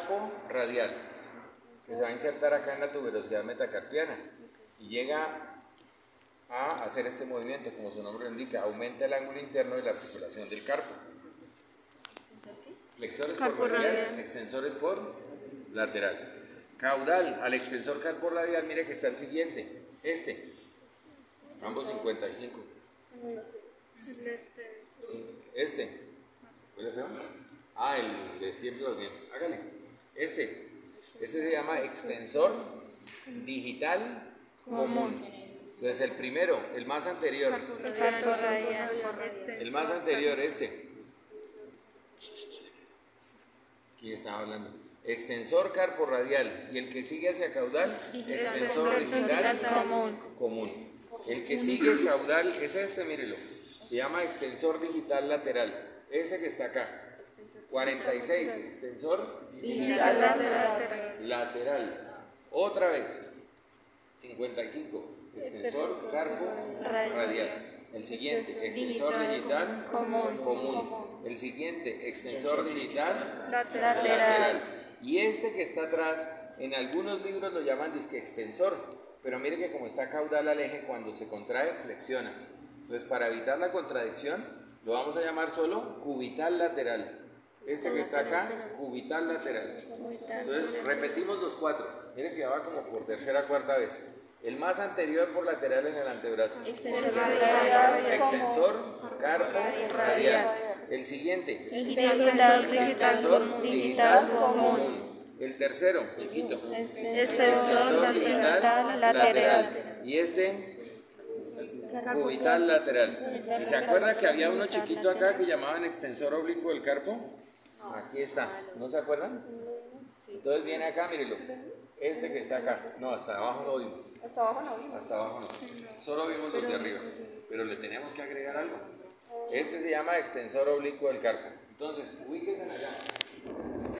carpo radial, que se va a insertar acá en la tuberosidad metacarpiana y llega a hacer este movimiento, como su nombre lo indica, aumenta el ángulo interno de la articulación del carpo. Flexores por radial, extensores por lateral. Caudal al extensor carpo radial, mire que está el siguiente, este, ambos 55. Este, ¿huele feo? Ah, el de siempre bien. Hágale. Este, este se llama extensor digital común. Entonces el primero, el más anterior. El más anterior, este. Ya estaba hablando. Extensor carpo radial y el que sigue hacia caudal, extensor digital común. El que sigue el caudal es este, mírelo. Se llama extensor digital lateral. Ese que está acá. 46, extensor digital lateral. lateral. Otra vez. 55, extensor carpo radial. El siguiente, extensor digital común. El siguiente, extensor digital lateral. Y este que está atrás, en algunos libros lo llaman disque extensor, pero mire que como está caudal al eje, cuando se contrae, flexiona. Entonces, para evitar la contradicción, lo vamos a llamar solo cubital lateral. Este que está acá, cubital lateral. Entonces, repetimos los cuatro. Miren que va como por tercera cuarta vez. El más anterior por lateral en el antebrazo. Extensor, carpo, radial. El siguiente. Extensor digital común. El tercero, chiquito. Extensor digital lateral. Y este, cubital lateral. ¿Y se acuerda que había uno chiquito acá que llamaban extensor oblicuo del carpo? Aquí está. ¿No se acuerdan? Entonces viene acá, mírelo. Este que está acá. No, hasta abajo no vimos. Hasta abajo no vimos. Hasta abajo no. Solo vimos los de arriba. Pero le tenemos que agregar algo. Este se llama extensor oblicuo del carpo. Entonces, ubíquense allá.